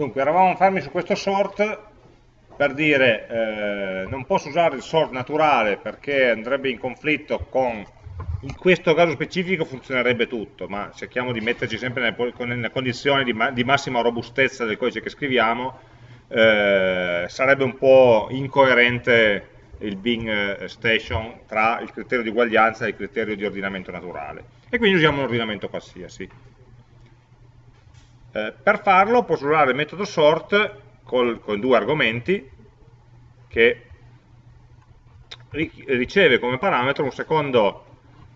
Dunque, eravamo fermi su questo sort per dire eh, non posso usare il sort naturale perché andrebbe in conflitto con in questo caso specifico funzionerebbe tutto, ma cerchiamo di metterci sempre nelle condizioni di, ma, di, massima robustezza del codice che scriviamo, eh, sarebbe un po' incoerente il Bing Station tra il criterio di uguaglianza e il criterio di ordinamento naturale. E quindi usiamo un ordinamento qualsiasi. Eh, per farlo posso usare il metodo sort col, con due argomenti che riceve come parametro un secondo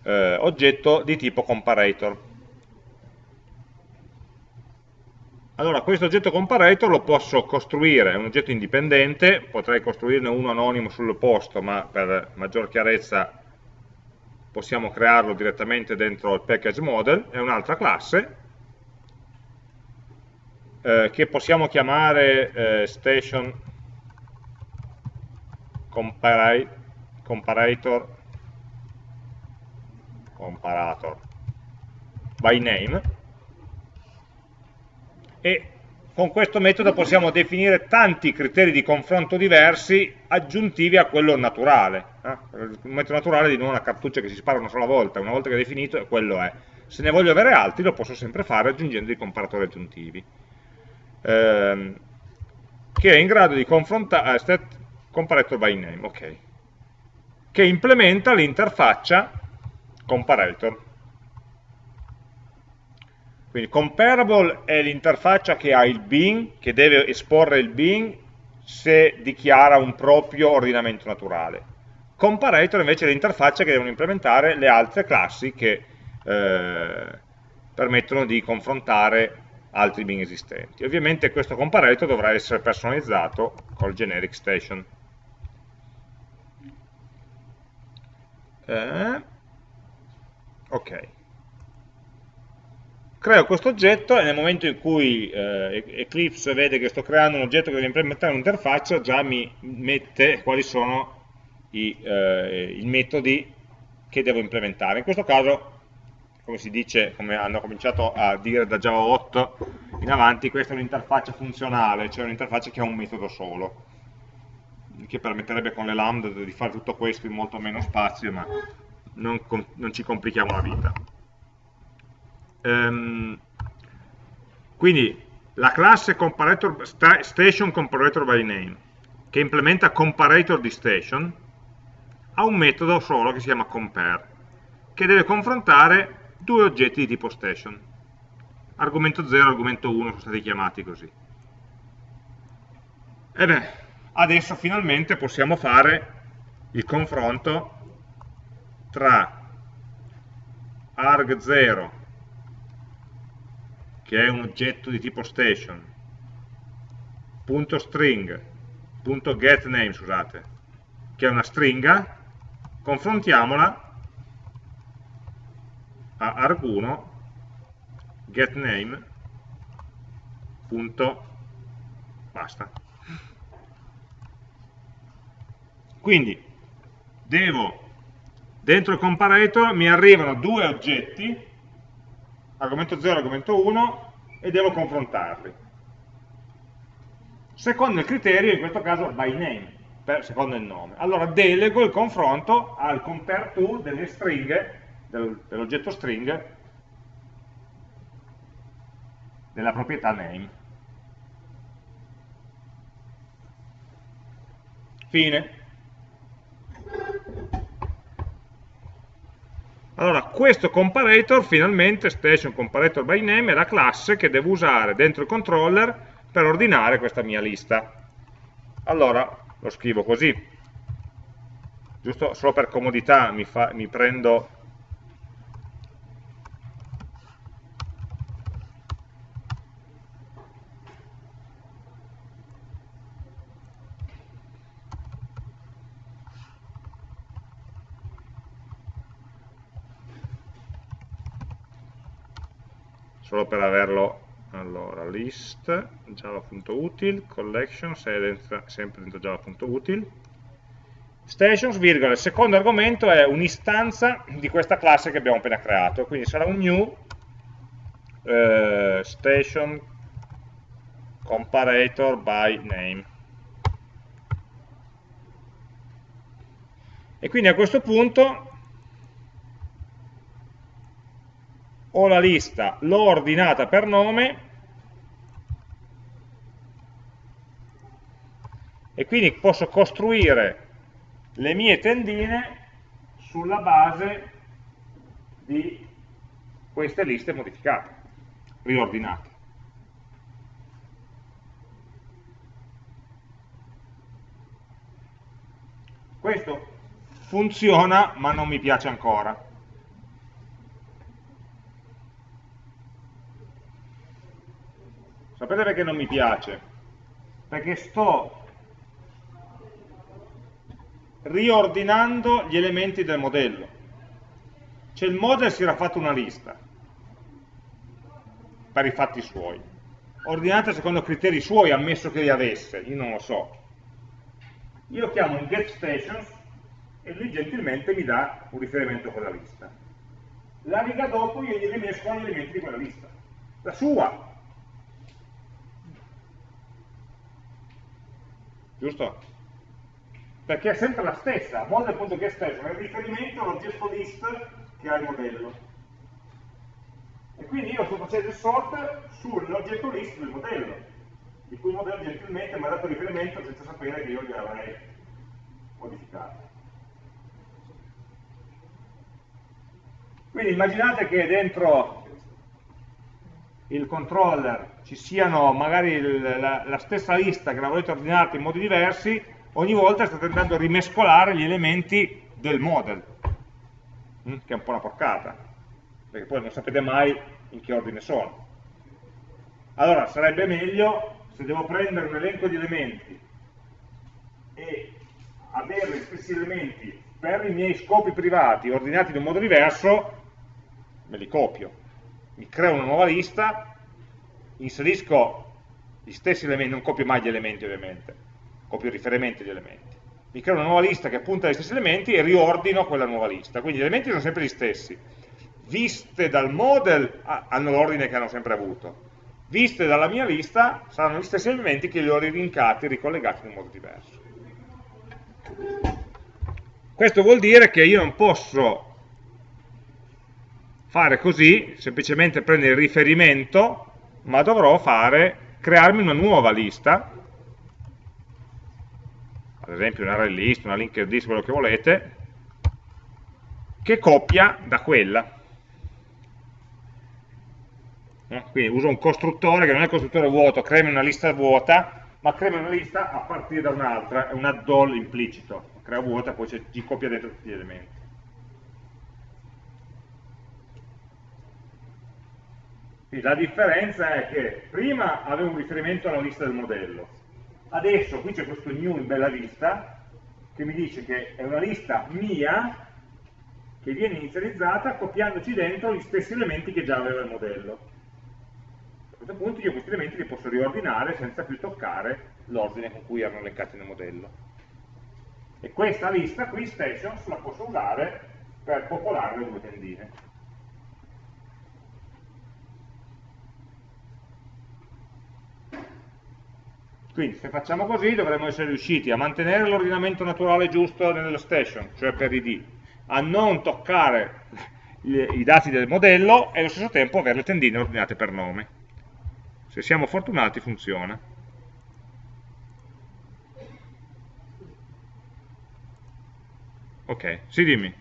eh, oggetto di tipo comparator. Allora, questo oggetto comparator lo posso costruire, è un oggetto indipendente, potrei costruirne uno anonimo sul posto, ma per maggior chiarezza possiamo crearlo direttamente dentro il package model, è un'altra classe, eh, che possiamo chiamare eh, station comparator comparator by name e con questo metodo possiamo definire tanti criteri di confronto diversi aggiuntivi a quello naturale. Eh? Il metodo naturale di nuovo una cartuccia che si spara una sola volta, una volta che è definito, quello è. Se ne voglio avere altri lo posso sempre fare aggiungendo i comparatori aggiuntivi. Ehm, che è in grado di confrontare, eh, comparator by name, ok, che implementa l'interfaccia comparator. Quindi comparable è l'interfaccia che ha il bin, che deve esporre il bin se dichiara un proprio ordinamento naturale. Comparator invece è l'interfaccia che devono implementare le altre classi che eh, permettono di confrontare altri bin esistenti. Ovviamente questo comparator dovrà essere personalizzato col generic station. Eh, ok creo questo oggetto e nel momento in cui eh, Eclipse vede che sto creando un oggetto che deve implementare un'interfaccia già mi mette quali sono i, eh, i, metodi che devo implementare. In questo caso, come si dice, come hanno cominciato a dire da Java 8 in avanti, questa è un'interfaccia funzionale, cioè un'interfaccia che ha un metodo solo, che permetterebbe con le lambda di fare tutto questo in molto meno spazio, ma non, non ci complichiamo la vita. Um, quindi la classe comparator station comparator by name che implementa comparator di station ha un metodo solo che si chiama compare che deve confrontare due oggetti di tipo station. Argomento 0 e argomento 1 sono stati chiamati così. Ebbene adesso finalmente possiamo fare il confronto tra arg0 che è un oggetto di tipo station, punto string, punto getName, scusate, che è una stringa, confrontiamola a arg1 getName punto basta. Quindi devo dentro il comparator mi arrivano due oggetti argomento 0 e argomento 1 e devo confrontarli. Secondo il criterio, in questo caso by name, per, secondo il nome. Allora delego il confronto al compare to delle stringhe, del, dell'oggetto string, della proprietà name. Fine. Allora, questo comparator, finalmente, station comparator by name, è la classe che devo usare dentro il controller per ordinare questa mia lista. Allora, lo scrivo così. Giusto solo per comodità mi, fa, mi prendo solo per averlo. Allora list java.util collection sempre dentro java.util stations virgola il secondo argomento è un'istanza di questa classe che abbiamo appena creato. Quindi sarà un new eh, station comparator by name. E quindi a questo punto ho la lista, l'ho ordinata per nome e quindi posso costruire le mie tendine sulla base di queste liste modificate, riordinate. Questo funziona ma non mi piace ancora. Sapete perché non mi piace? Perché sto riordinando gli elementi del modello. Cioè il model si era fatto una lista per i fatti suoi, ordinata secondo criteri suoi, ammesso che li avesse, io non lo so. Io chiamo in getStations e lui gentilmente mi dà un riferimento a quella lista. La riga dopo io gli rimesco gli elementi di quella lista, la sua. Giusto? Perché è sempre la stessa, model.getStation è il riferimento all'oggetto list che ha il modello. E quindi io sto facendo il sort sull'oggetto list del modello, di cui il modello gentilmente mi ha dato riferimento senza sapere che io gli avrei modificato. Quindi immaginate che dentro il controller ci siano magari il, la, la, stessa lista che la volete ordinare in modi diversi, ogni volta state andando a rimescolare gli elementi del model, mm, che è un po' una porcata, perché poi non sapete mai in che ordine sono. Allora sarebbe meglio se devo prendere un elenco di elementi e avere gli stessi elementi per i miei scopi privati ordinati in un modo diverso, me li copio, mi creo una nuova lista, inserisco gli stessi elementi, non copio mai gli elementi ovviamente, copio i riferimenti agli elementi. Mi creo una nuova lista che appunta agli stessi elementi e riordino quella nuova lista. Quindi gli elementi sono sempre gli stessi. Viste dal model ah, hanno l'ordine che hanno sempre avuto. Viste dalla mia lista saranno gli stessi elementi che li ho rilinkati, ricollegati in un modo diverso. Questo vuol dire che io non posso fare così, semplicemente prendere il riferimento, ma dovrò fare, crearmi una nuova lista, ad esempio un array list, una linked list, quello che volete, che copia da quella. Eh, quindi uso un costruttore che non è un costruttore vuoto, creami una lista vuota, ma creami una lista a partire da un'altra, è un add-all implicito, crea vuota, poi ci copia dentro tutti gli elementi. La differenza è che prima avevo un riferimento alla lista del modello, adesso qui c'è questo new in bella lista che mi dice che è una lista mia che viene inizializzata copiandoci dentro gli stessi elementi che già aveva il modello. A questo punto io questi elementi li posso riordinare senza più toccare l'ordine con cui erano elencati nel modello. E questa lista qui, stations, la posso usare per popolare le due tendine. Quindi se facciamo così dovremmo essere riusciti a mantenere l'ordinamento naturale giusto nello station, cioè per id, a non toccare i dati del modello e allo stesso tempo avere le tendine ordinate per nome. Se siamo fortunati funziona. Ok, sì dimmi.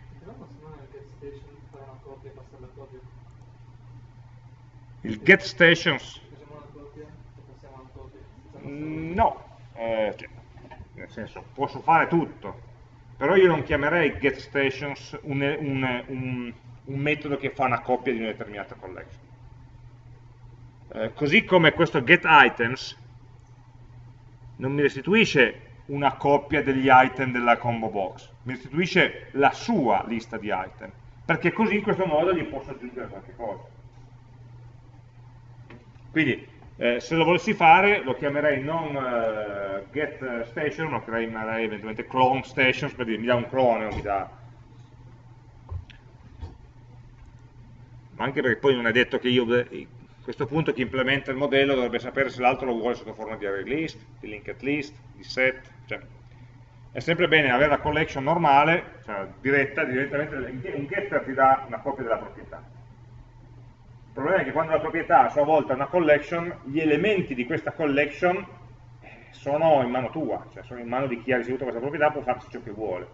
Il get stations No, eh, cioè, nel senso, posso fare tutto, però io non chiamerei getStations un, un, un, un metodo che fa una coppia di una determinata collection. Eh, così come questo getItems non mi restituisce una coppia degli item della combo box, mi restituisce la sua lista di item, perché così in questo modo gli posso aggiungere qualche cosa. Quindi eh, se lo volessi fare lo chiamerei non uh, get station, lo chiamerei eventualmente clone stations per dire mi dà un clone o mi dà... Ma anche perché poi non è detto che io questo punto chi implementa il modello dovrebbe sapere se l'altro lo vuole sotto forma di array list, di linked list, di set, cioè è sempre bene avere la collection normale, cioè diretta, direttamente un getter ti dà una copia della proprietà. Il problema è che quando la proprietà a sua volta è una collection, gli elementi di questa collection eh, sono in mano tua, cioè sono in mano di chi ha ricevuto questa proprietà, può farci ciò che vuole.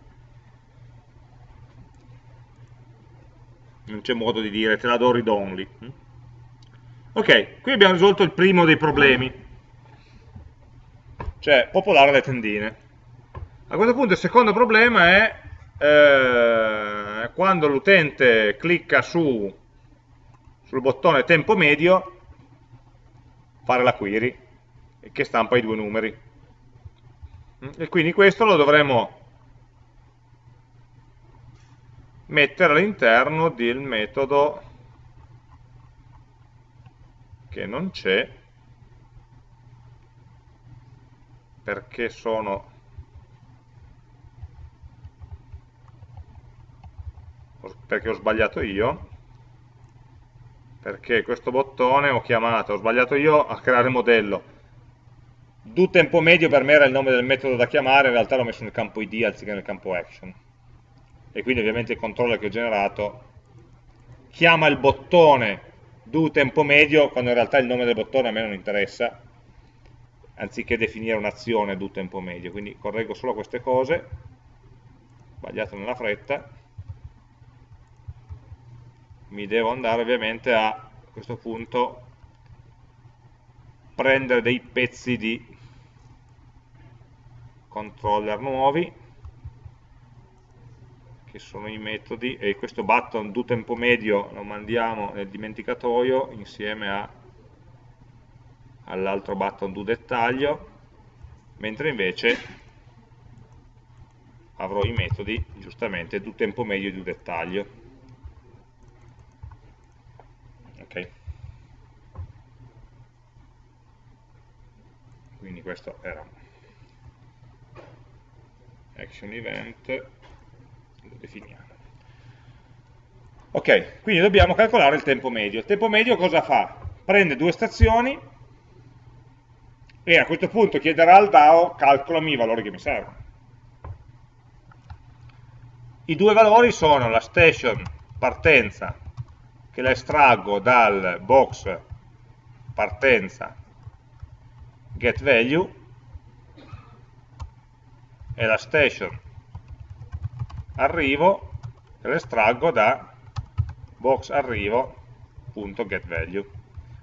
Non c'è modo di dire te la do read only. Ok, qui abbiamo risolto il primo dei problemi, cioè popolare le tendine. A questo punto il secondo problema è eh, quando l'utente clicca su, sul bottone tempo medio, fare la query, che stampa i due numeri. E quindi questo lo dovremo mettere all'interno del metodo che non c'è perché sono perché ho sbagliato io perché questo bottone ho chiamato, ho sbagliato io a creare il modello. Do tempo medio per me era il nome del metodo da chiamare in realtà l'ho messo nel campo id anziché nel campo action. E quindi ovviamente il controller che ho generato chiama il bottone do tempo medio, quando in realtà il nome del bottone a me non interessa, anziché definire un'azione do tempo medio. Quindi correggo solo queste cose, sbagliato nella fretta, mi devo andare ovviamente a, a questo punto prendere dei pezzi di controller nuovi che sono i metodi, e questo button do tempo medio lo mandiamo nel dimenticatoio insieme all'altro button do dettaglio, mentre invece avrò i metodi, giustamente, do tempo medio e do dettaglio. Ok. Quindi questo era action event lo definiamo. Ok, quindi dobbiamo calcolare il tempo medio. Il tempo medio cosa fa? Prende due stazioni e a questo punto chiederà al DAO calcolami i valori che mi servono. I due valori sono la station partenza, che la estraggo dal box partenza getValue, e la station arrivo e lo estraggo da box arrivo.getValue.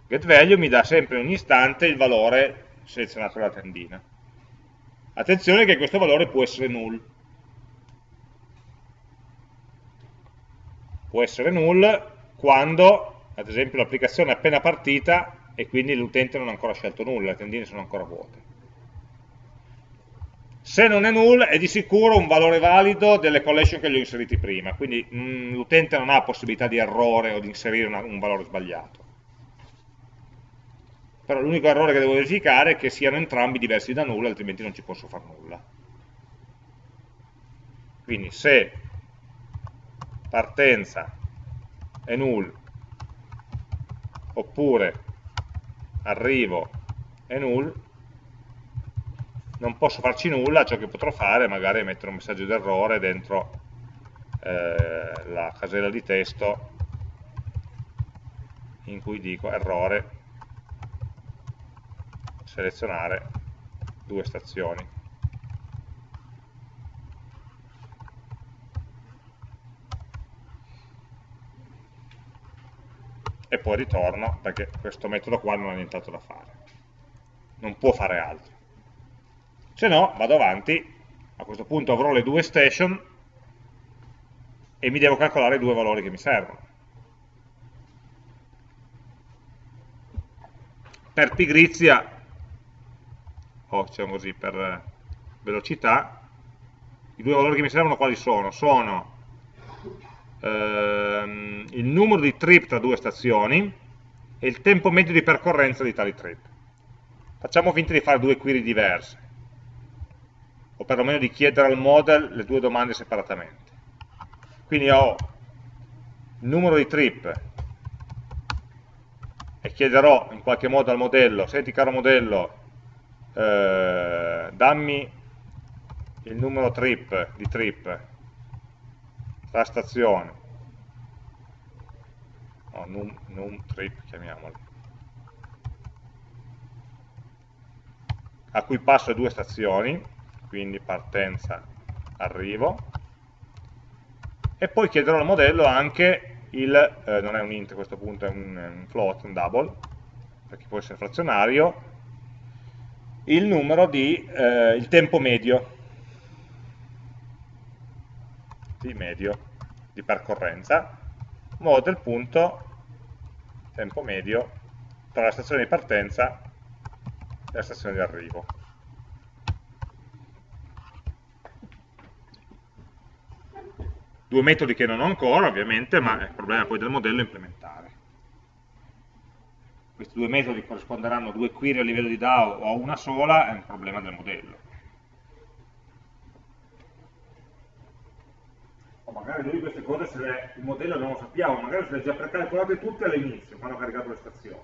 GetValue mi dà sempre in ogni istante il valore selezionato dalla tendina. Attenzione che questo valore può essere null. Può essere null quando, ad esempio, l'applicazione è appena partita e quindi l'utente non ha ancora scelto nulla, le tendine sono ancora vuote. Se non è null è di sicuro un valore valido delle collection che gli ho inseriti prima, quindi mm, l'utente non ha possibilità di errore o di inserire una, un valore sbagliato. Però l'unico errore che devo verificare è che siano entrambi diversi da null, altrimenti non ci posso fare nulla. Quindi se partenza è null, oppure arrivo. È null, non posso farci nulla, ciò che potrò fare è magari mettere un messaggio d'errore dentro eh, la casella di testo in cui dico errore. Selezionare due stazioni. E poi ritorno perché questo metodo qua non ha nient'altro da fare. Non può fare altro se no vado avanti, a questo punto avrò le due station e mi devo calcolare i due valori che mi servono. Per pigrizia, o diciamo così, per velocità, i due valori che mi servono quali sono? Sono ehm, il numero di trip tra due stazioni e il tempo medio di percorrenza di tali trip. Facciamo finta di fare due query diverse o perlomeno di chiedere al model le due domande separatamente. Quindi ho il numero di trip e chiederò in qualche modo al modello, senti caro modello, eh, dammi il numero trip di trip tra stazioni, no, num, num trip chiamiamolo, a cui passo due stazioni, quindi partenza, arrivo, e poi chiederò al modello anche il, eh, non è un int a questo punto, è un, un float, un double, perché può essere frazionario, il numero di, eh, il tempo medio, di medio di percorrenza, model punto tempo medio tra la stazione di partenza e la stazione di arrivo. Due metodi che non ho ancora, ovviamente, ma è il problema poi del modello implementare. Questi due metodi corrisponderanno a due query a livello di DAO o a una sola, è un problema del modello. Magari lui queste cose, se le, il modello non lo sappiamo, magari se le ha già precalcolate tutte all'inizio, quando ha caricato le stazioni.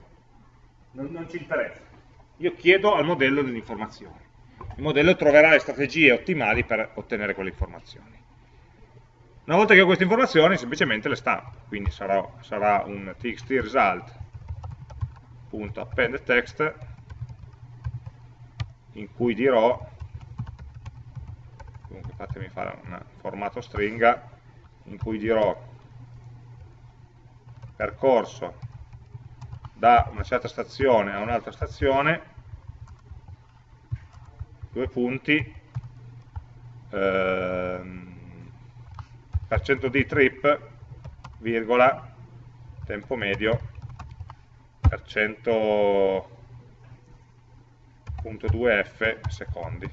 Non, non ci interessa. Io chiedo al modello delle informazioni. Il modello troverà le strategie ottimali per ottenere quelle informazioni. Una volta che ho queste informazioni semplicemente le stampo, quindi sarà, sarà un txt result.append text in cui dirò, comunque fatemi fare un formato stringa, in cui dirò percorso da una certa stazione a un'altra stazione, due punti, ehm, per di trip, virgola, tempo medio, per 100.2f secondi.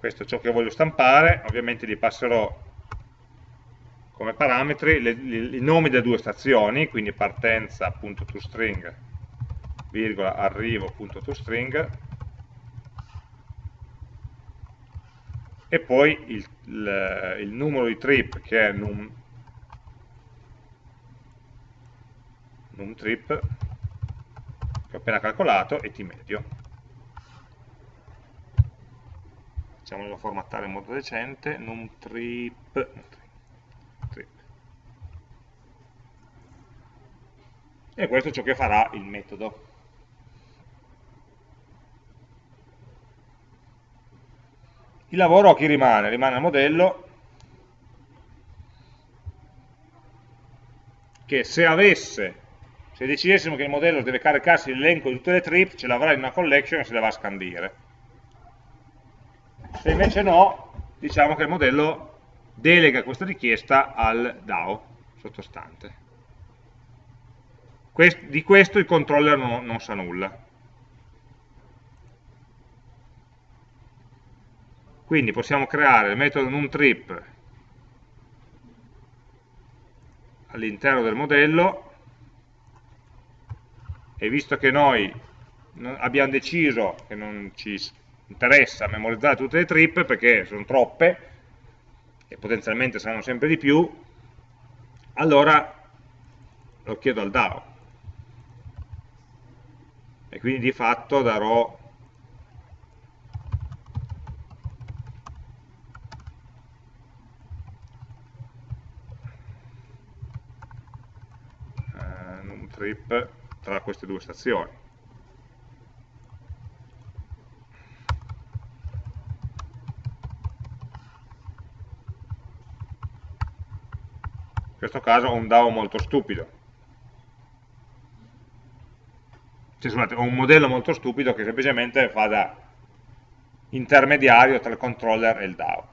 Questo è ciò che voglio stampare, ovviamente gli passerò come parametri le, le, i nomi delle due stazioni, quindi partenza.toString, virgola, arrivo.toString, e poi il, il, il numero di trip che è num, num trip che ho appena calcolato e t medio facciamolo formattare in modo decente num trip, trip e questo è ciò che farà il metodo Il lavoro a chi rimane? Rimane al modello che se avesse, se decidessimo che il modello deve caricarsi l'elenco di tutte le trip, ce l'avrà in una collection e se le va a scandire. Se invece no, diciamo che il modello delega questa richiesta al DAO sottostante. di questo il controller non, non sa nulla. Quindi possiamo creare il metodo numTrip all'interno del modello e visto che noi abbiamo deciso che non ci interessa memorizzare tutte le trip perché sono troppe e potenzialmente saranno sempre di più, allora lo chiedo al DAO e quindi di fatto darò trip tra queste due stazioni. Questo caso ho un DAO molto stupido. Cioè, scusate, ho un modello molto stupido che semplicemente fa da intermediario tra il controller e il DAO.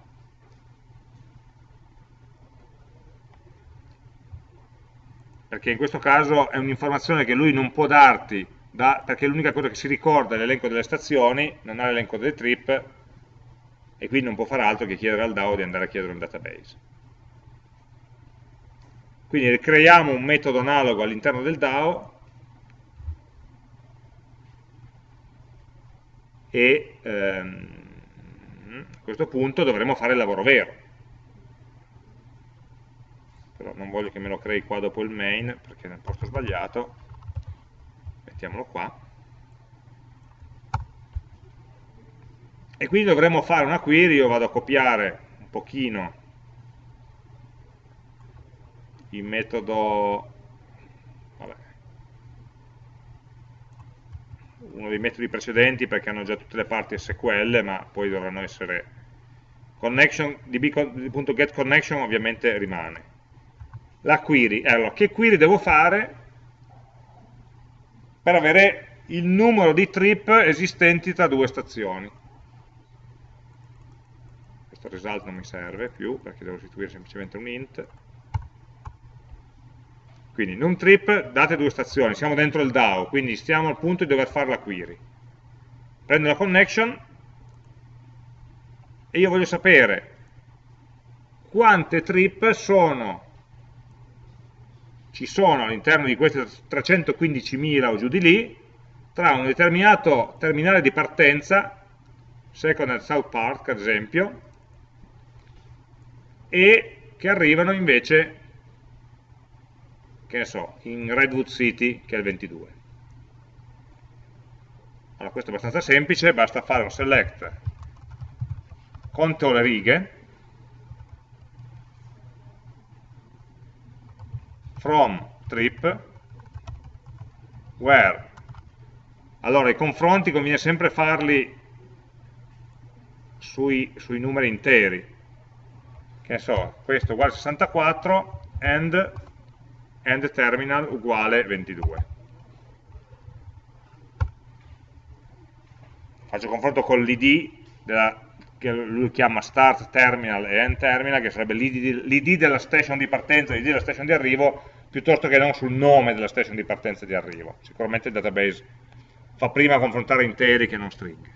perché in questo caso è un'informazione che lui non può darti, da, perché l'unica cosa che si ricorda è l'elenco delle stazioni, non ha l'elenco delle trip, e quindi non può fare altro che chiedere al DAO di andare a chiedere un database. Quindi creiamo un metodo analogo all'interno del DAO e ehm, a questo punto dovremo fare il lavoro vero. Però non voglio che me lo crei qua dopo il main perché è nel posto sbagliato mettiamolo qua. E quindi dovremmo fare una query, io vado a copiare un pochino il metodo vabbè, uno dei metodi precedenti perché hanno già tutte le parti SQL ma poi dovranno essere connection, db.getConnection ovviamente rimane. La query, allora che query devo fare per avere il numero di trip esistenti tra due stazioni? Questo result non mi serve più perché devo restituire semplicemente un int quindi in un trip date due stazioni, siamo dentro il DAO, quindi stiamo al punto di dover fare la query. Prendo la connection. E io voglio sapere quante trip sono, ci sono all'interno di queste 315.000 o giù di lì, tra un determinato terminale di partenza, second and south park ad esempio, e che arrivano invece che ne so, in Redwood City, che è il 22. Allora, questo è abbastanza semplice, basta fare un select, conto le righe, from trip, where. Allora, i confronti conviene sempre farli sui, sui numeri interi. Che ne so, questo uguale 64, and end terminal uguale 22. Faccio confronto con l'id che lui chiama start terminal e end terminal, che sarebbe l'id della station di partenza e l'id della station di arrivo, piuttosto che non sul nome della station di partenza e di arrivo. Sicuramente il database fa prima confrontare interi che non stringhe.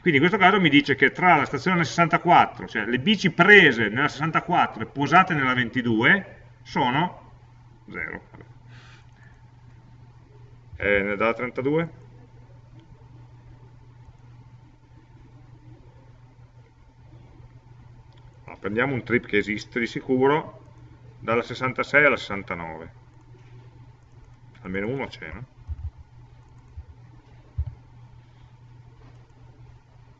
Quindi in questo caso mi dice che tra la stazione 64, cioè le bici prese nella 64 e posate nella 22, sono 0. E ne dà 32? Allora, prendiamo un trip che esiste di sicuro, dalla 66 alla 69. Almeno uno c'è, no?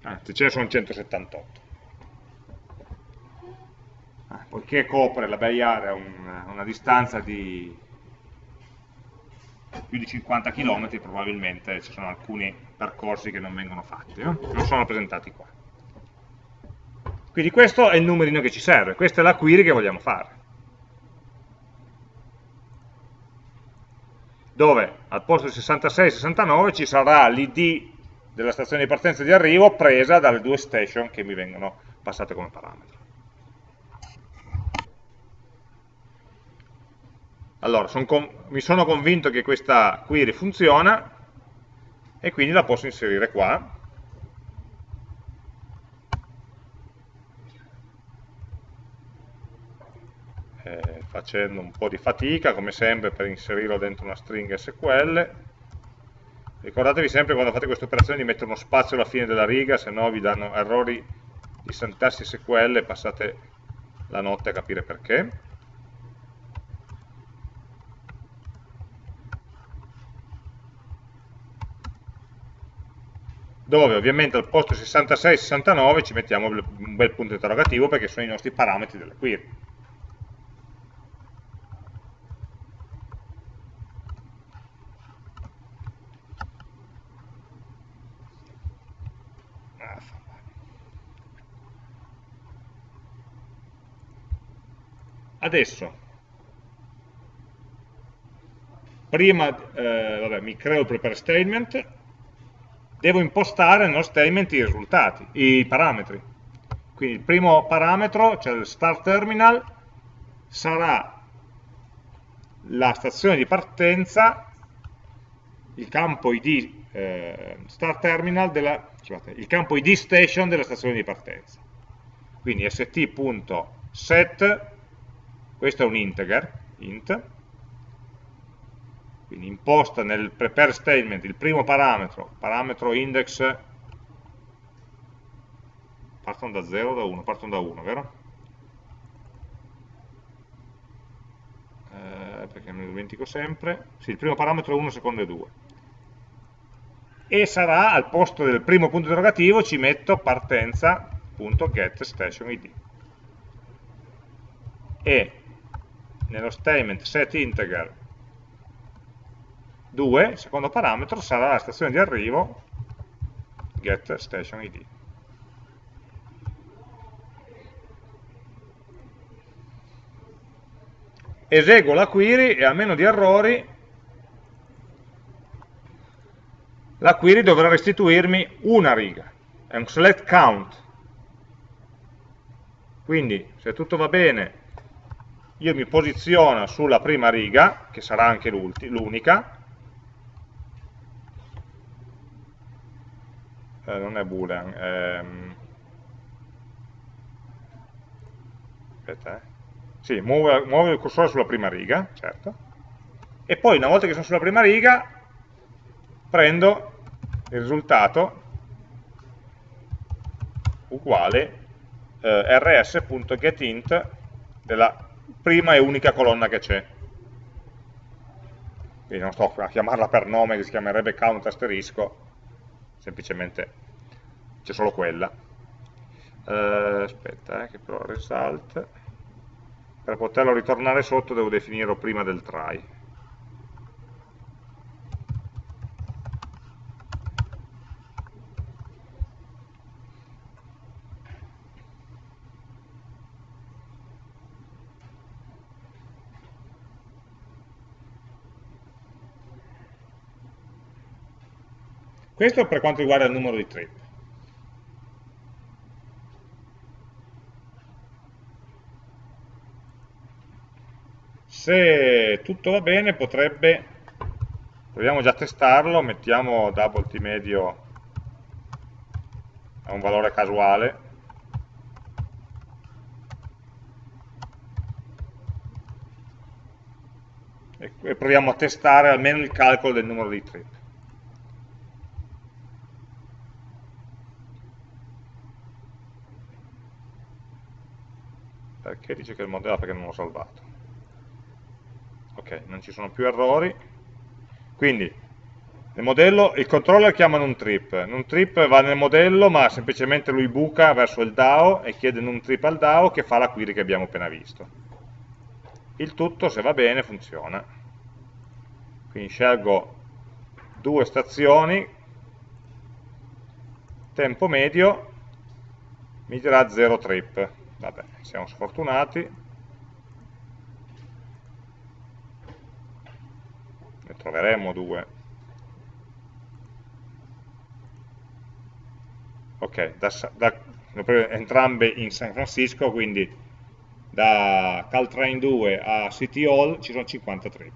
Anzi, ce ne sono 178 poiché copre la Bay Area un, una distanza di più di 50 km, probabilmente ci sono alcuni percorsi che non vengono fatti, no? non sono rappresentati qua. Quindi questo è il numerino che ci serve, questa è la query che vogliamo fare. Dove al posto di 66-69 ci sarà l'id della stazione di partenza e di arrivo presa dalle due station che mi vengono passate come parametro. Allora, son mi sono convinto che questa query funziona e quindi la posso inserire qua. Eh, facendo un po' di fatica, come sempre, per inserirlo dentro una stringa SQL. Ricordatevi sempre quando fate queste operazioni di mettere uno spazio alla fine della riga, se no vi danno errori di sintassi SQL e passate la notte a capire perché. Dove ovviamente al posto 66-69 ci mettiamo un bel punto interrogativo perché sono i nostri parametri della query. Adesso, prima eh, vabbè, mi creo il prepare statement, devo impostare nello statement i risultati, i parametri. Quindi il primo parametro, cioè il start terminal, sarà la stazione di partenza, il campo id eh, start terminal della, scusate, il campo id station della stazione di partenza. Quindi st.set, questo è un integer, int, quindi imposta nel prepare statement il primo parametro, parametro index, partono da 0 o da 1? Partono da 1, vero? eh, perché me lo dimentico sempre, sì, il primo parametro è 1, secondo è 2. E sarà al posto del primo punto interrogativo ci metto partenza.getStationID. E nello statement setInteger 2, il secondo parametro sarà la stazione di arrivo getStationID. eseguo la query e a meno di errori la query dovrà restituirmi una riga, è un select count. Quindi se tutto va bene io mi posiziono sulla prima riga, che sarà anche l'unica, eh, non è boolean, ehm, aspetta eh, sì, muove, muove il cursore sulla prima riga, certo, e poi una volta che sono sulla prima riga prendo il risultato uguale eh, rs.getInt della prima e unica colonna che c'è. Quindi non sto a chiamarla per nome che si chiamerebbe count asterisco, semplicemente c'è solo quella. Eh, aspetta, eh, che però result per poterlo ritornare sotto devo definirlo prima del try. Questo per quanto riguarda il numero di trip. se tutto va bene potrebbe, proviamo già a testarlo, mettiamo double t medio a un valore casuale, e proviamo a testare almeno il calcolo del numero di trip. Perché dice che il modello perché non l'ho salvato ok, non ci sono più errori, quindi nel modello il controller chiama NumTrip, NumTrip va nel modello ma semplicemente lui buca verso il DAO e chiede NumTrip al DAO che fa la query che abbiamo appena visto. Il tutto, se va bene, funziona. Quindi scelgo due stazioni, tempo medio, mi dirà 0 trip. Vabbè, siamo sfortunati, ne troveremo due. Ok, da, da, entrambe in San Francisco quindi da Caltrain 2 a City Hall ci sono 50 trip.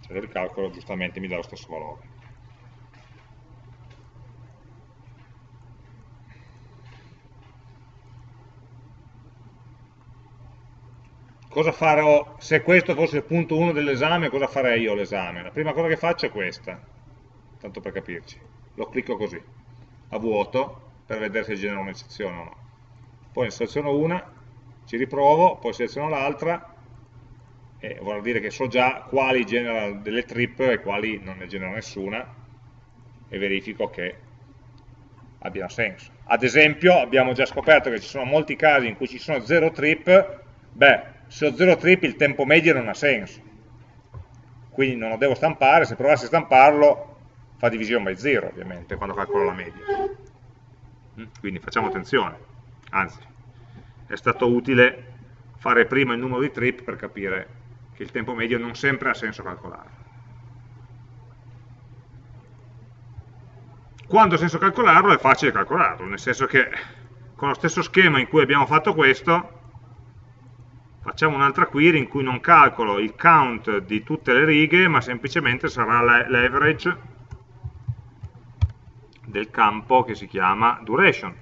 Se lo ricalcolo giustamente mi dà lo stesso valore cosa farò, se questo fosse il punto 1 dell'esame, cosa farei io all'esame? La prima cosa che faccio è questa, tanto per capirci. Lo clicco così, a vuoto, per vedere se genera un'eccezione o no. Poi ne seleziono una, ci riprovo, poi seleziono l'altra, e vuol dire che so già quali genera delle trip e quali non ne genera nessuna, e verifico che abbiano senso. Ad esempio, abbiamo già scoperto che ci sono molti casi in cui ci sono zero trip, beh, se ho 0 trip il tempo medio non ha senso, quindi non lo devo stampare, se provassi a stamparlo fa divisione by 0 ovviamente quando calcolo la media. Mm, quindi facciamo attenzione, anzi è stato utile fare prima il numero di trip per capire che il tempo medio non sempre ha senso calcolarlo. Quando ha senso calcolarlo è facile calcolarlo, nel senso che con lo stesso schema in cui abbiamo fatto questo facciamo un'altra query in cui non calcolo il count di tutte le righe, ma semplicemente sarà l'average del campo che si chiama duration.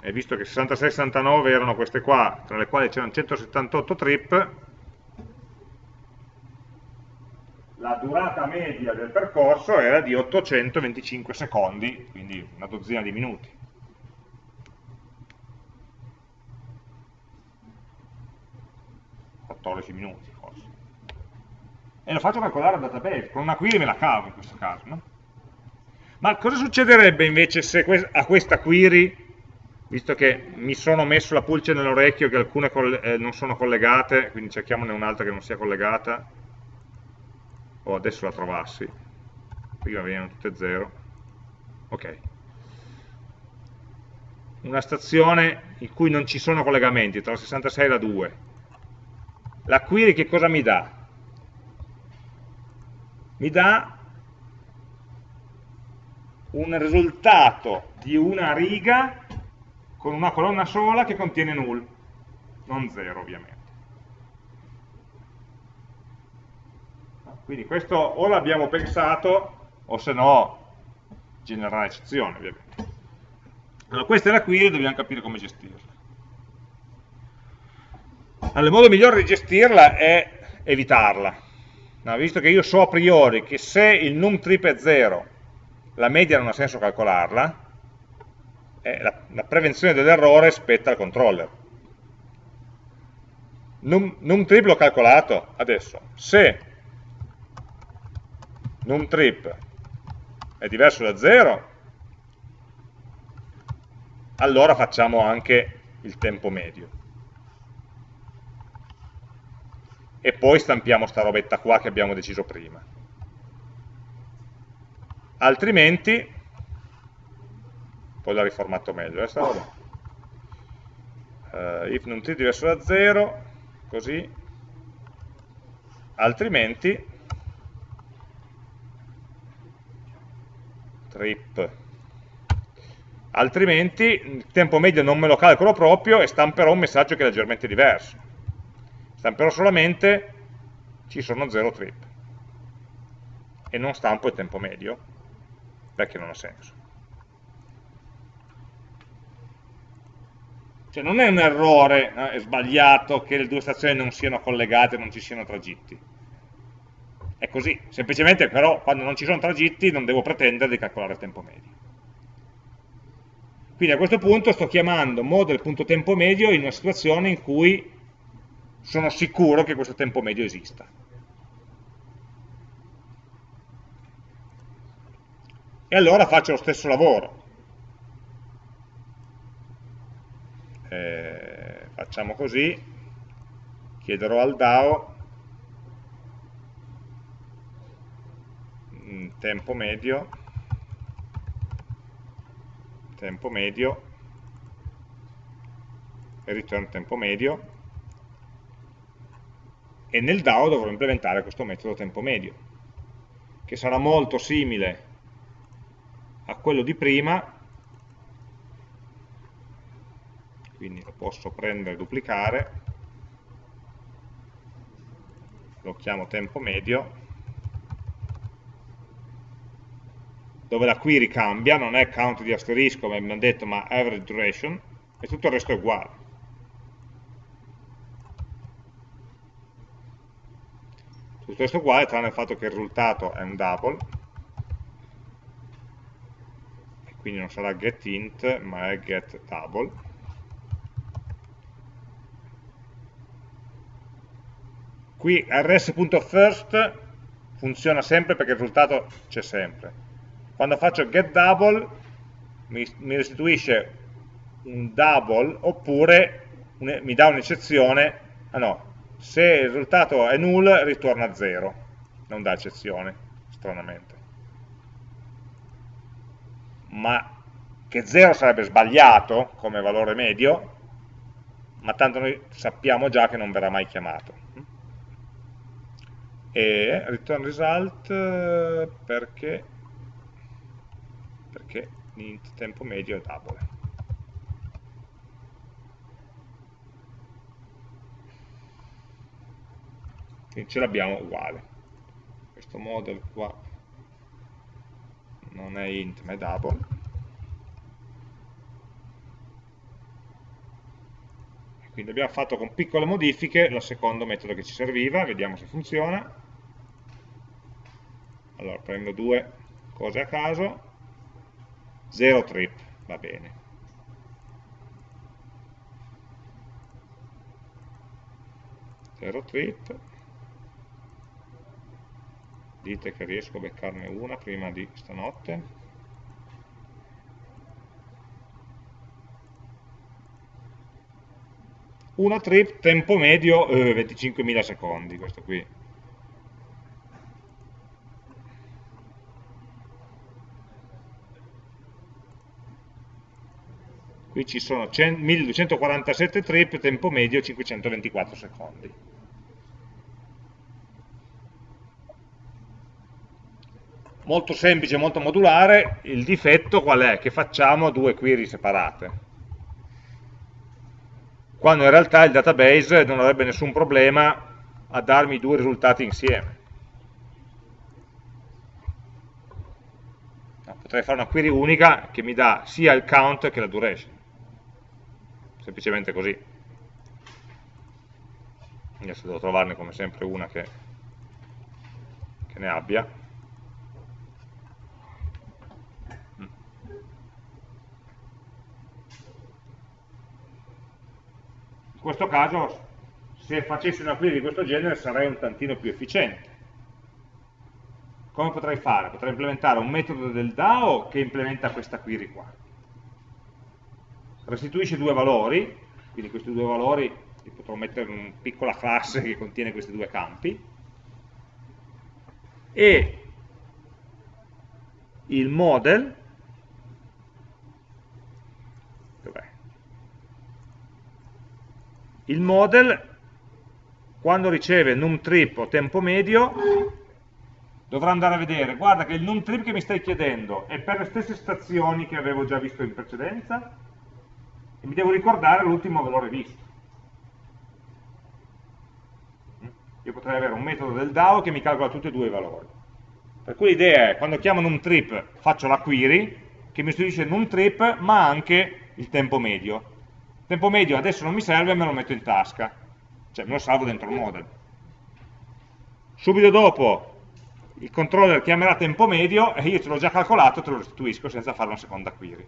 E visto che 66-69 erano queste qua, tra le quali c'erano 178 trip, la durata media del percorso era di 825 secondi, quindi una dozzina di minuti. minuti forse. E lo faccio calcolare al database, con una query me la cavo in questo caso. No? Ma cosa succederebbe invece se a questa query visto che mi sono messo la pulce nell'orecchio che alcune eh, non sono collegate, quindi cerchiamone un'altra che non sia collegata, o adesso la trovassi, prima venivano tutte zero, ok. Una stazione in cui non ci sono collegamenti, tra la 66 e la 2. La query che cosa mi dà? Mi dà un risultato di una riga con una colonna sola che contiene null, non 0 ovviamente. Quindi questo o l'abbiamo pensato o se no genererà eccezione ovviamente. Allora questa è la query e dobbiamo capire come gestirla. Allora, il modo migliore di gestirla è evitarla. No, visto che io so a priori che se il num trip è 0, la media non ha senso calcolarla, eh, la, la, prevenzione dell'errore spetta al controller. Num, num trip l'ho calcolato, adesso, se num trip è diverso da 0, allora facciamo anche il tempo medio. E poi stampiamo sta robetta qua che abbiamo deciso prima. Altrimenti poi l'ha riformato meglio, eh, sta roba. Uh, if non t diverso da 0, così, altrimenti trip altrimenti il tempo medio non me lo calcolo proprio e stamperò un messaggio che è leggermente diverso stamperò solamente ci sono 0 trip e non stampo il tempo medio perché non ha senso Cioè non è un errore, no? è sbagliato che le due stazioni non siano collegate, non ci siano tragitti. È così, semplicemente però quando non ci sono tragitti non devo pretendere di calcolare il tempo medio. Quindi a questo punto sto chiamando model.tempo medio in una situazione in cui sono sicuro che questo tempo medio esista. E allora faccio lo stesso lavoro, eh, facciamo così, chiederò al DAO mm, tempo medio, tempo medio, e return tempo medio, e nel DAO dovrò implementare questo metodo tempo medio, che sarà molto simile a quello di prima, quindi lo posso prendere e duplicare, lo chiamo tempo medio, dove la query cambia, non è count di asterisco come abbiamo detto, ma average duration, e tutto il resto è uguale. Tutto il resto è uguale, tranne il fatto che il risultato è un double, e quindi non sarà getInt, ma è getDouble. Qui rs.first funziona sempre perché il risultato c'è sempre. Quando faccio getDouble mi, mi restituisce un double oppure un, mi dà un'eccezione, ah no, se il risultato è null ritorna 0, non dà eccezione, stranamente. Ma che 0 sarebbe sbagliato come valore medio, ma tanto noi sappiamo già che non verrà mai chiamato. E return result eh, perché, perché l'int tempo medio è double. Quindi ce l'abbiamo uguale. Questo model qua non è int ma è double. Quindi abbiamo fatto con piccole modifiche il secondo metodo che ci serviva, vediamo se funziona allora prendo due cose a caso, 0 trip, va bene. Zero trip, dite che riesco a beccarne una prima di stanotte. Una trip, tempo medio, eh, 25.000 secondi, questo qui. Qui ci sono 1247 trip, tempo medio 524 secondi. Molto semplice, molto modulare, il difetto qual è? Che facciamo due query separate. Quando in realtà il database non avrebbe nessun problema a darmi due risultati insieme. potrei fare una query unica che mi dà sia il count che la duration semplicemente così. Adesso devo trovarne come sempre una che, che ne abbia. In questo caso, se facessi una query di questo genere, sarei un tantino più efficiente. Come potrei fare? Potrei implementare un metodo del DAO che implementa questa query qua restituisce due valori, quindi questi due valori li potrò mettere in una piccola classe che contiene questi due campi, e il model, il model quando riceve num trip o tempo medio dovrà andare a vedere, guarda che il num trip che mi stai chiedendo è per le stesse stazioni che avevo già visto in precedenza, mi devo ricordare l'ultimo valore visto. Io potrei avere un metodo del DAO che mi calcola tutti e due i valori. Per cui l'idea è, quando chiamo numTrip faccio la query, che mi istituisce numTrip, ma anche il tempo medio. Il tempo medio adesso non mi serve, me lo metto in tasca, cioè me lo salvo dentro il model. Subito dopo il controller chiamerà tempo medio e io ce l'ho già calcolato, te lo restituisco senza fare una seconda query.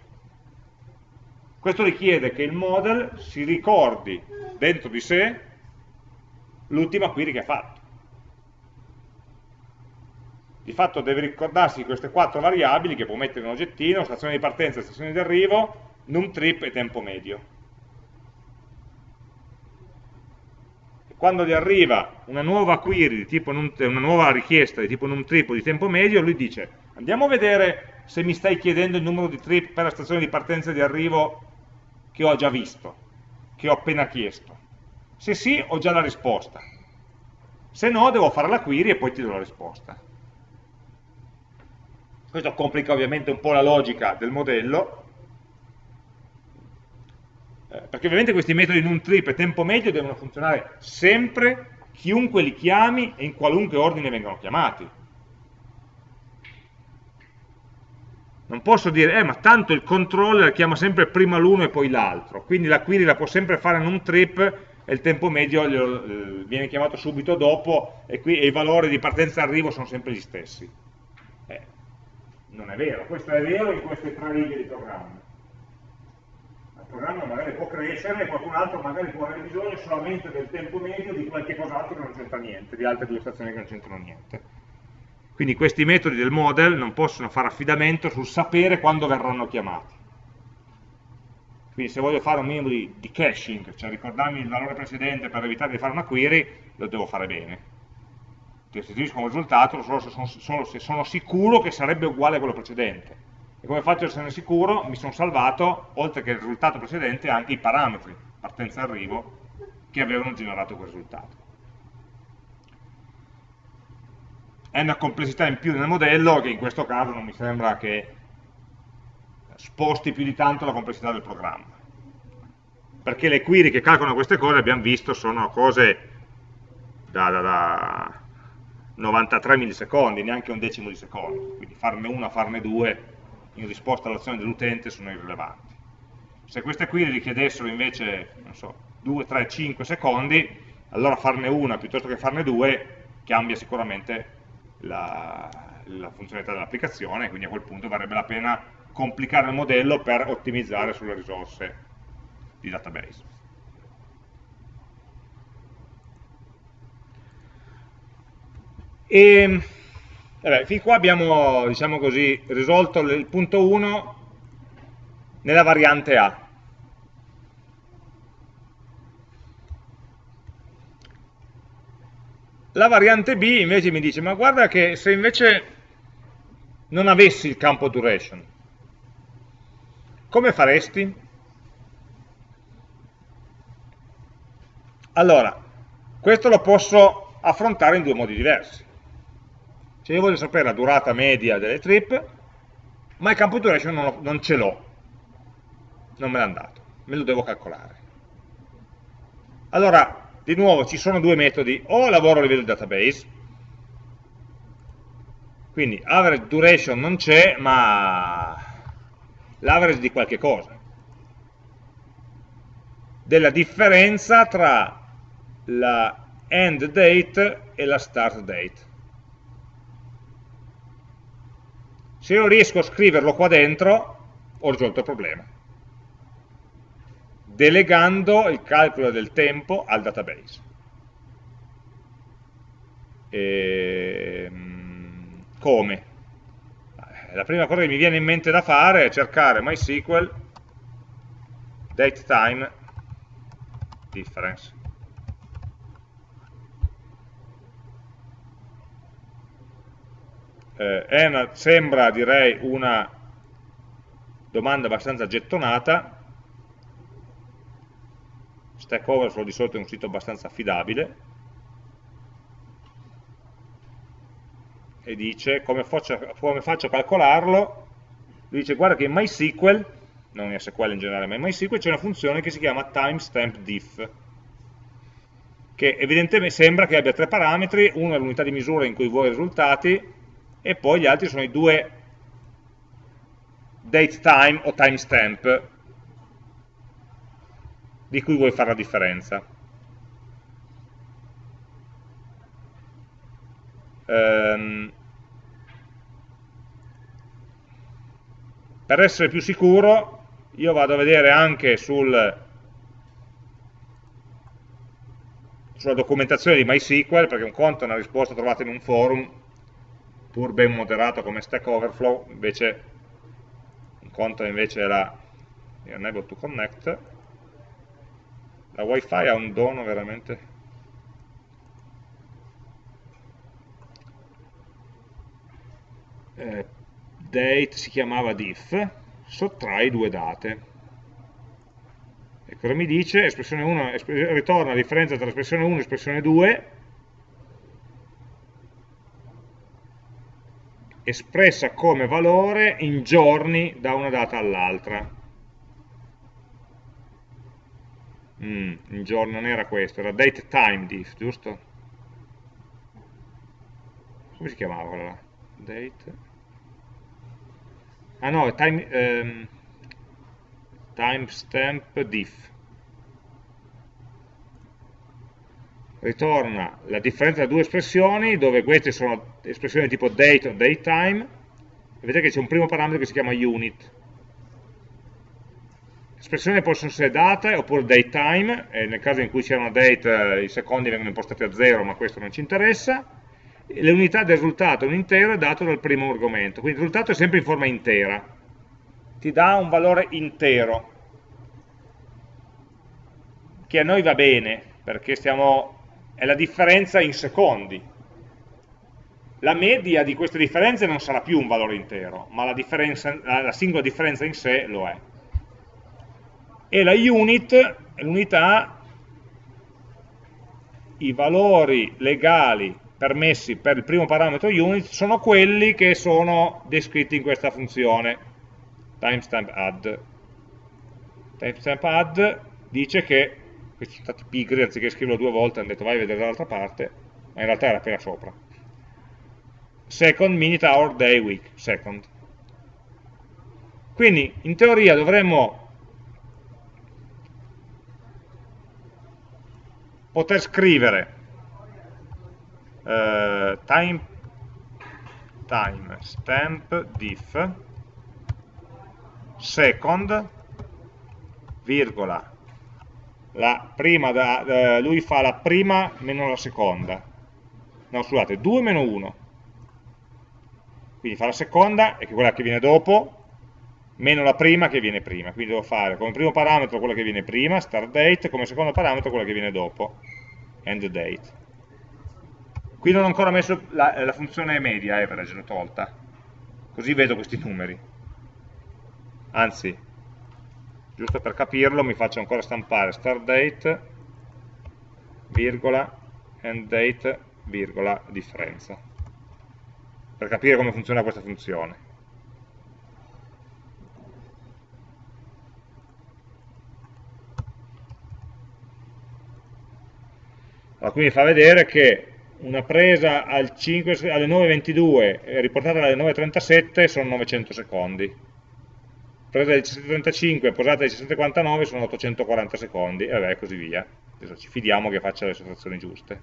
Questo richiede che il model si ricordi dentro di sé l'ultima query che ha fatto. Di fatto deve ricordarsi queste quattro variabili che può mettere in un oggettino, stazione di partenza, stazione di arrivo, num trip e tempo medio. Quando gli arriva una nuova query, num, una nuova richiesta di tipo num trip o di tempo medio, lui dice andiamo a vedere se mi stai chiedendo il numero di trip per la stazione di partenza e di arrivo che ho già visto, che ho appena chiesto. Se sì, ho già la risposta. Se no, devo fare la query e poi ti do la risposta. Questo complica ovviamente un po' la logica del modello, eh, perché ovviamente questi metodi in un trip e tempo medio devono funzionare sempre, chiunque li chiami e in qualunque ordine vengano chiamati. Non posso dire, eh ma tanto il controller chiama sempre prima l'uno e poi l'altro, quindi la query la può sempre fare in un trip e il tempo medio glielo, eh, viene chiamato subito dopo e, qui, e i valori di partenza e arrivo sono sempre gli stessi. Eh, non è vero, questo è vero in queste tre righe di programma. Il programma magari può crescere e qualcun altro magari può avere bisogno solamente del tempo medio di qualche cos'altro che non c'entra niente, di altre due stazioni che non c'entrano niente. Quindi questi metodi del model non possono fare affidamento sul sapere quando verranno chiamati. Quindi se voglio fare un minimo di, di caching, cioè ricordarmi il valore precedente per evitare di fare una query, lo devo fare bene. Ti restituisco un risultato solo se, sono, solo se sono sicuro che sarebbe uguale a quello precedente. E come faccio a essere sicuro? Mi sono salvato, oltre che il risultato precedente, anche i parametri, partenza e arrivo, che avevano generato quel risultato. È una complessità in più nel modello che in questo caso non mi sembra che sposti più di tanto la complessità del programma. Perché le query che calcolano queste cose abbiamo visto sono cose da, da, da 93 millisecondi, neanche un decimo di secondo. Quindi farne una, farne due in risposta all'azione dell'utente sono irrilevanti. Se queste query richiedessero invece so, 2, 3, 5 secondi allora farne una piuttosto che farne due cambia sicuramente la, la funzionalità dell'applicazione, quindi a quel punto varrebbe la pena complicare il modello per ottimizzare sulle risorse di database. E vabbè, fin qua abbiamo diciamo così, risolto il punto 1 nella variante A. La variante B invece mi dice, ma guarda che se invece non avessi il campo duration, come faresti? Allora, questo lo posso affrontare in due modi diversi. Se io voglio sapere la durata media delle trip, ma il campo duration non, non ce l'ho, non me l'ha dato, me lo devo calcolare. Allora, di nuovo ci sono due metodi, o lavoro a livello di database, quindi average duration non c'è, ma l'average di qualche cosa, della differenza tra la end date e la start date. Se io riesco a scriverlo qua dentro, ho risolto il problema delegando il calcolo del tempo al database. E, ehm, come? La prima cosa che mi viene in mente da fare è cercare MySQL datetime difference. Eh, una, sembra, direi, una domanda abbastanza gettonata, Stack Overflow di solito è un sito abbastanza affidabile. E dice come faccio, come faccio a calcolarlo? Lui dice guarda che in MySQL non in SQL in generale ma in MySQL c'è una funzione che si chiama timestamp diff che evidentemente sembra che abbia tre parametri uno è l'unità di misura in cui vuoi i risultati e poi gli altri sono i due datetime o timestamp di cui vuoi fare la differenza. Um, per essere più sicuro io vado a vedere anche sul, sulla documentazione di MySQL perché un conto è una risposta trovata in un forum pur ben moderato come Stack Overflow invece un conto invece è la unable to connect la wifi ha un dono veramente. Eh, date si chiamava diff sottrai due date. E cosa mi dice? espressione 1 espr ritorna la differenza tra espressione 1 e espressione 2 espressa come valore in giorni da una data all'altra Mm, il giorno non era questo, era date time diff, giusto? Come si chiamava quella? Date. Ah no, time, ehm, timestamp diff. Ritorna la differenza tra due espressioni, dove queste sono espressioni tipo date o datetime. Vedete che c'è un primo parametro che si chiama unit espressioni possono essere date oppure datetime, e nel caso in cui c'è una date eh, i secondi vengono impostati a 0, ma questo non ci interessa. Le unità del risultato, un intero, è dato dal primo argomento, quindi il risultato è sempre in forma intera, ti dà un valore intero, che a noi va bene, perché stiamo, è la differenza in secondi. La media di queste differenze non sarà più un valore intero, ma la, la, la singola differenza in sé lo è e la unit l'unità, i valori legali permessi per il primo parametro unit sono quelli che sono descritti in questa funzione timestamp add. Timestamp add dice che, questi sono stati pigri, anziché scriverlo due volte hanno detto vai a vedere dall'altra parte, ma in realtà era appena sopra. Second, minute, hour, day, week, second. Quindi in teoria dovremmo poter scrivere eh, time, time stamp diff second virgola. La prima da, eh, lui fa la prima meno la seconda. No scusate 2 meno 1 quindi fa la seconda e quella che viene dopo meno la prima che viene prima quindi devo fare come primo parametro quella che viene prima start date come secondo parametro quella che viene dopo end date Qui non ho ancora messo la, la funzione media average, l'ho tolta. Così vedo questi numeri. Anzi, giusto per capirlo mi faccio ancora stampare start date, virgola, end date, virgola, differenza. Per capire come funziona questa funzione. Allora, qui mi fa vedere che una presa al 5, alle 9.22 e riportata alle 9.37 sono 900 secondi. Presa alle 17.35 e posata alle 17.49 sono 840 secondi. E vabbè così via. Adesso ci fidiamo che faccia le sottrazioni giuste.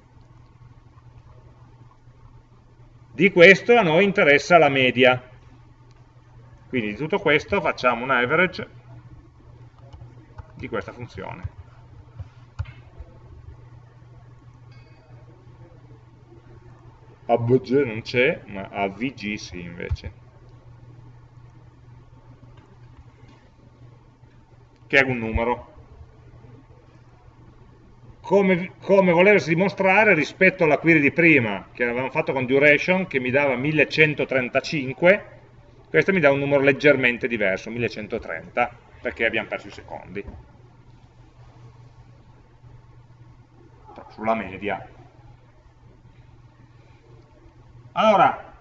Di questo a noi interessa la media. Quindi di tutto questo facciamo un average di questa funzione AVG non c'è, ma AVG sì invece. Che è un numero. Come, come volersi dimostrare rispetto alla query di prima, che avevamo fatto con duration, che mi dava 1135, questo mi dà un numero leggermente diverso, 1130, perché abbiamo perso i secondi. Sulla media allora,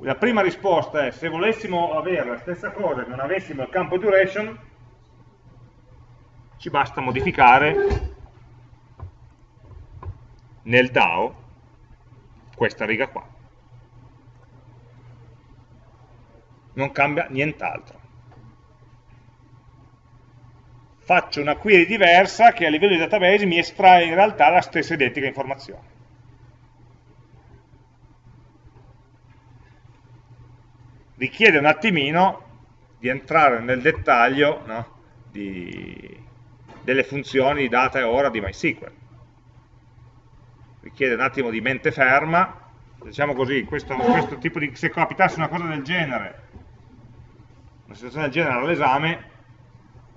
la prima risposta è se volessimo avere la stessa cosa e non avessimo il campo duration, ci basta modificare nel DAO questa riga qua. Non cambia nient'altro. Faccio una query diversa che a livello di database mi estrae in realtà la stessa identica informazione. Richiede un attimino di entrare nel dettaglio no, di, delle funzioni di data e ora di MySQL. Richiede un attimo di mente ferma, diciamo così, questo, questo tipo di, se capitasse una cosa del genere, una situazione del genere all'esame,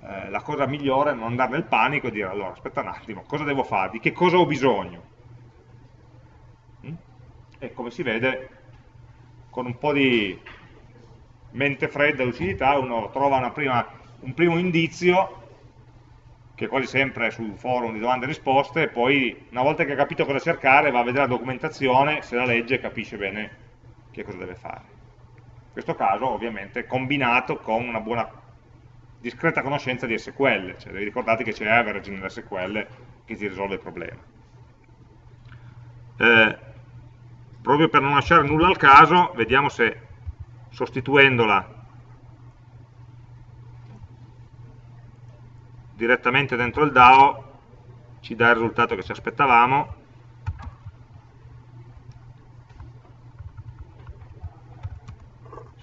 eh, la cosa migliore è non andare nel panico e dire allora aspetta un attimo, cosa devo fare, di che cosa ho bisogno? Mm? E come si vede, con un po' di mente fredda, lucidità, uno trova prima, un primo indizio, che quasi sempre è sul forum di domande e risposte, e poi una volta che ha capito cosa cercare va a vedere la documentazione, se la legge e capisce bene che cosa deve fare. In questo caso ovviamente combinato con una buona discreta conoscenza di SQL, cioè devi ricordarti che c'è average nell'SQL che ti risolve il problema. Eh, proprio per non lasciare nulla al caso, vediamo se sostituendola direttamente dentro il DAO ci dà il risultato che ci aspettavamo.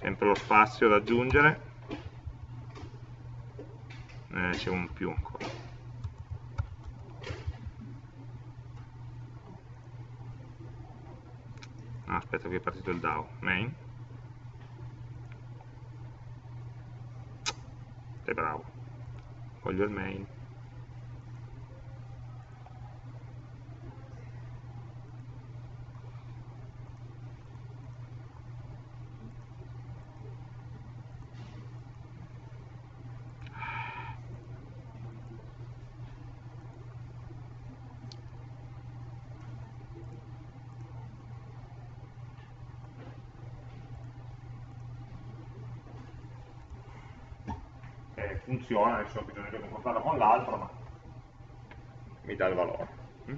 Sempre lo spazio da aggiungere. Eh, c'è un più ancora. No, aspetta che è partito il DAO. Main è bravo voglio il main funziona, adesso di confrontarlo con l'altro, ma mi dà il valore. Mm?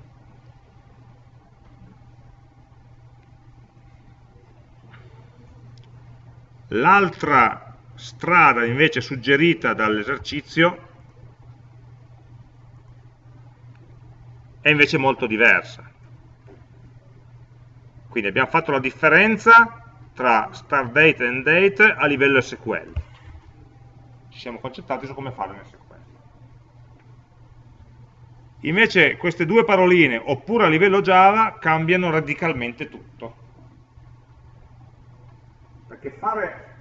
L'altra strada invece suggerita dall'esercizio è invece molto diversa. Quindi abbiamo fatto la differenza tra start date e end date a livello SQL. Ci siamo concentrati su come farlo in SQL. Invece queste due paroline, oppure a livello Java, cambiano radicalmente tutto. Perché fare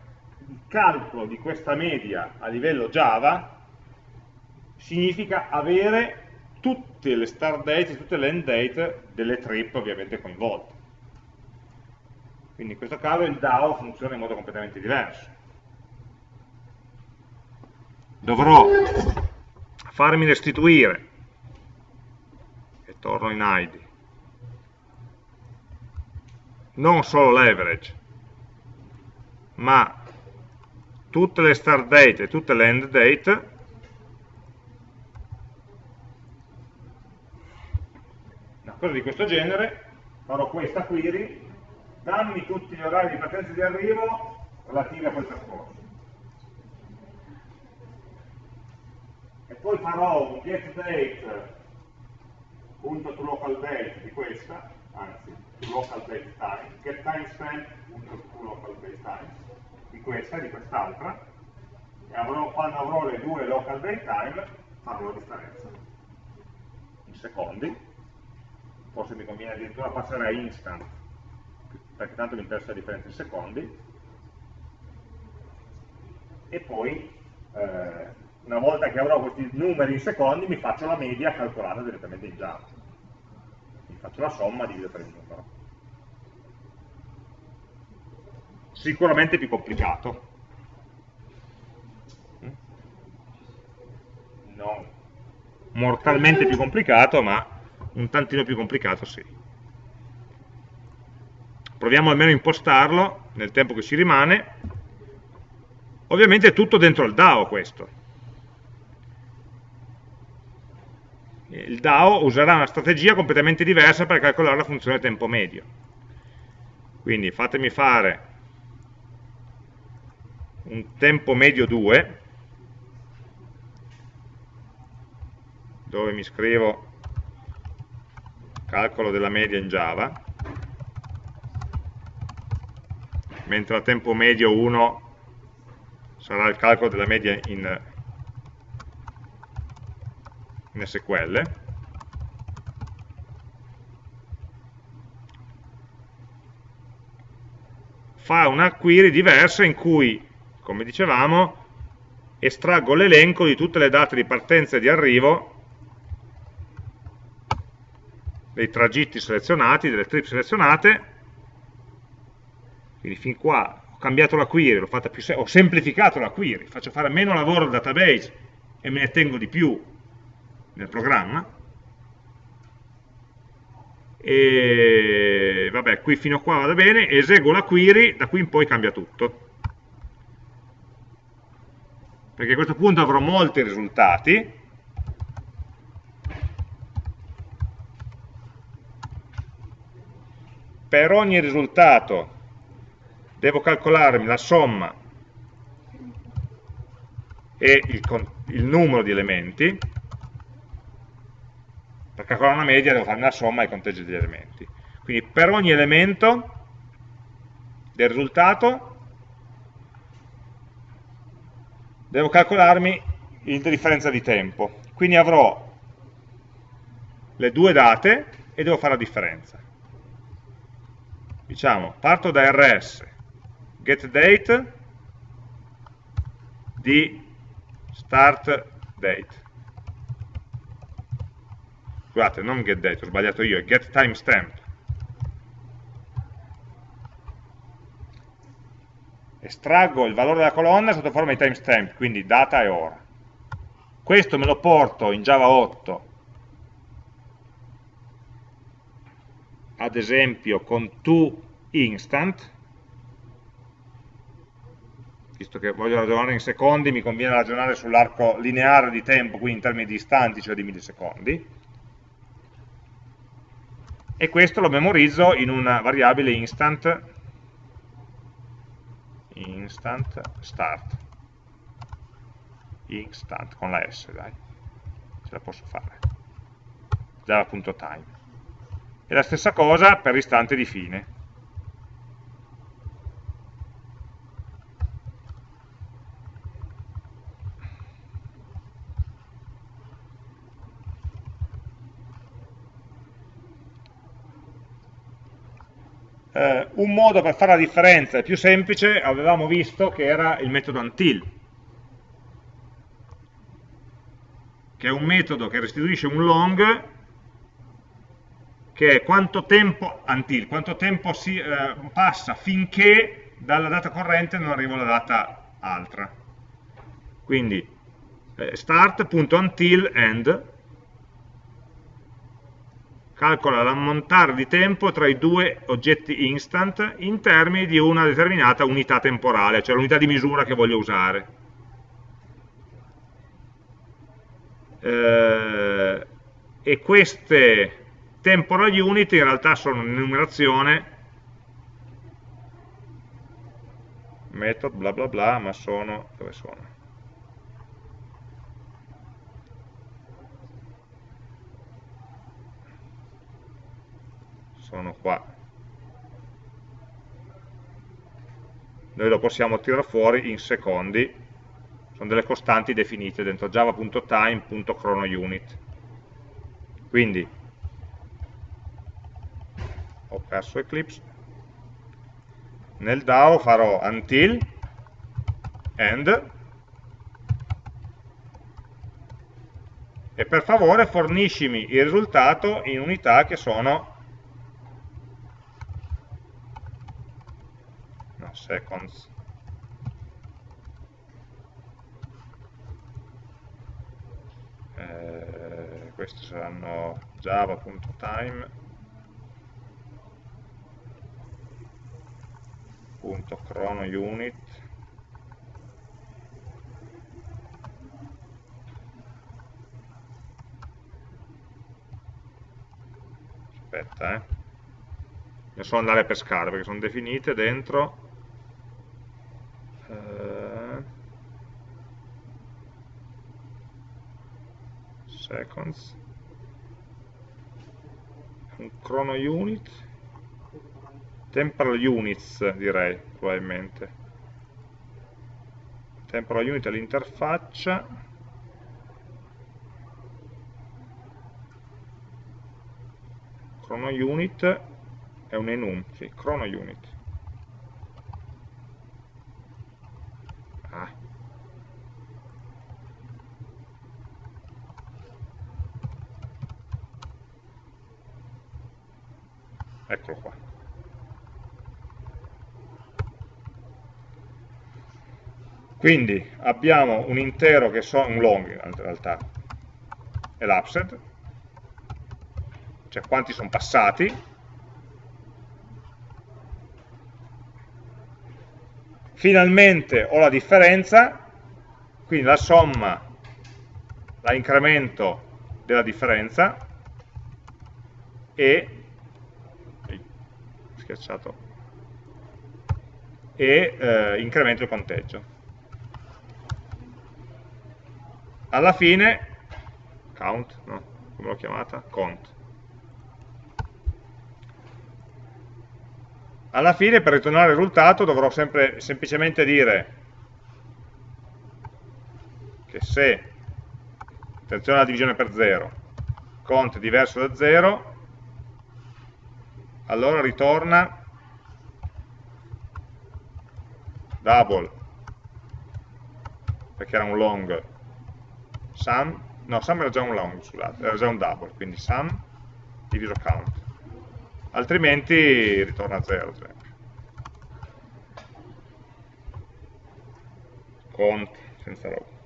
il calcolo di questa media a livello Java significa avere tutte le start date tutte le end date delle trip ovviamente coinvolte. Quindi in questo caso il DAO funziona in modo completamente diverso. Dovrò farmi restituire. Torno in ID non solo l'average ma tutte le start date e tutte le end date una cosa di questo genere farò questa query dammi tutti gli orari di partenza e di arrivo relativi a quel percorso poi farò un get date punto to local date di questa, anzi, to local date time, get timestamp punto di questa e di quest'altra, e avrò, quando avrò le due local date time farò la differenza. In secondi, forse mi conviene addirittura passare a instant, perché tanto mi interessa la differenza in secondi, e poi eh, una volta che avrò questi numeri in secondi mi faccio la media calcolata direttamente in Java faccio la somma, divido per il numero. Sicuramente più complicato. Non mortalmente più complicato, ma un tantino più complicato sì. Proviamo almeno a impostarlo nel tempo che ci rimane. Ovviamente è tutto dentro il DAO questo il DAO userà una strategia completamente diversa per calcolare la funzione tempo medio. Quindi fatemi fare un tempo medio 2, dove mi scrivo calcolo della media in Java, mentre a tempo medio 1 sarà il calcolo della media in in SQL fa una query diversa in cui, come dicevamo, estraggo l'elenco di tutte le date di partenza e di arrivo dei tragitti selezionati, delle trip selezionate. Quindi fin qua ho cambiato la query, ho semplificato la query, faccio fare meno lavoro al database e me ne tengo di più nel programma. E vabbè qui fino a qua vada bene. Eseguo la query da qui in poi cambia tutto. Perché a questo punto avrò molti risultati. Per ogni risultato devo calcolarmi la somma e il, il numero di elementi calcolare una media devo fare una somma e conteggio degli elementi. Quindi per ogni elemento del risultato devo calcolarmi la differenza di tempo. Quindi avrò le due date e devo fare la differenza. Diciamo, parto da rs, getDate di start date scusate, non getDate, ho sbagliato io, è getTimestamp. Estraggo il valore della colonna sotto forma di timestamp, quindi data e ora. Questo me lo porto in Java 8, ad esempio con toInstant, visto che voglio ragionare in secondi, mi conviene ragionare sull'arco lineare di tempo, quindi in termini di istanti, cioè di millisecondi, e questo lo memorizzo in una variabile instant. Instant start. Instant con la s dai. Ce la posso fare. Java.time e la stessa cosa per l'istante di fine eh, un modo per fare la differenza, più semplice, avevamo visto che era il metodo until, che è un metodo che restituisce un long che è quanto tempo, until, quanto tempo si eh, passa finché dalla data corrente non arriva alla data altra. Quindi eh, start.until end calcola l'ammontare di tempo tra i due oggetti instant in termini di una determinata unità temporale, cioè l'unità di misura che voglio usare. Eh, e queste temporal unit in realtà sono un'enumerazione method bla bla bla, ma sono, dove sono? Sono qua. Noi lo possiamo tirare fuori in secondi. Sono delle costanti definite dentro java.time.chronounit quindi ho perso Eclipse. Nel DAO farò until end. E per favore forniscimi il risultato in unità che sono seconds. Eh, questi saranno java.time punto chrono unit. Aspetta eh. Ne so andare a pescare perché sono definite dentro seconds. Un chrono unit. Temporal units direi probabilmente. Temporal unit all'interfaccia chrono unit è un enum, sì, chrono unit eccolo qua. Quindi abbiamo un intero che so un long in realtà elapsed cioè quanti sono passati? Finalmente ho la differenza quindi la somma la incremento della differenza e schiacciato. E eh, incremento il conteggio. Alla fine count, no, come l'ho chiamata? count. Alla fine per ritornare il risultato dovrò sempre semplicemente dire che se attenzione alla divisione per 0 cont diverso da 0 allora ritorna. Double. Perché era un long. Sum no sum era già un long scusate era già un double quindi sum diviso count. Altrimenti ritorna 0 ad esempio cont senza roba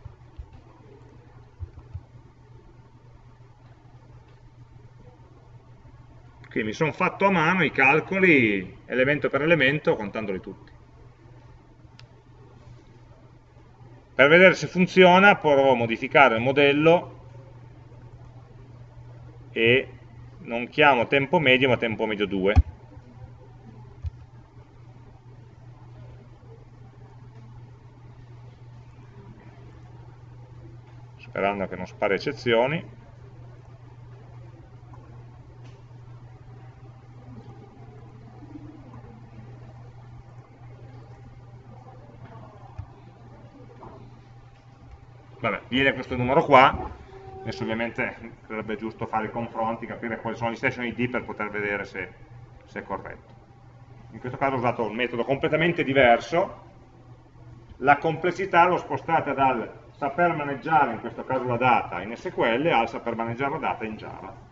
Quindi mi sono fatto a mano i calcoli elemento per elemento contandoli tutti. Per vedere se funziona provo a modificare il modello e non chiamo tempo medio ma tempo medio 2. Sperando che non spari eccezioni. Vabbè, viene questo numero qua, adesso ovviamente sarebbe giusto fare i confronti, capire quali sono gli station ID per poter vedere se, se è corretto. in questo caso ho usato un metodo completamente diverso, la complessità l'ho spostata dal saper maneggiare, in questo caso la data, in SQL, al saper maneggiare la data in Java.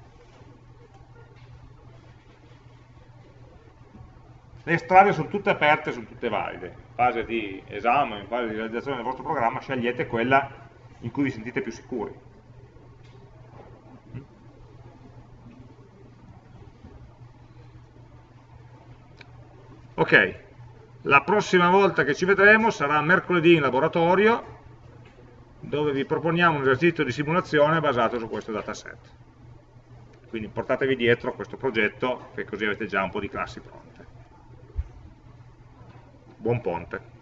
Le strade sono tutte aperte, sono tutte valide. In fase di esame, in fase di realizzazione del vostro programma, scegliete quella in cui vi sentite più sicuri. Ok, la prossima volta che ci vedremo sarà mercoledì in laboratorio, dove vi proponiamo un esercizio di simulazione basato su questo dataset. Quindi portatevi dietro questo progetto, che così avete già un po' di classi pronte. Buon ponte.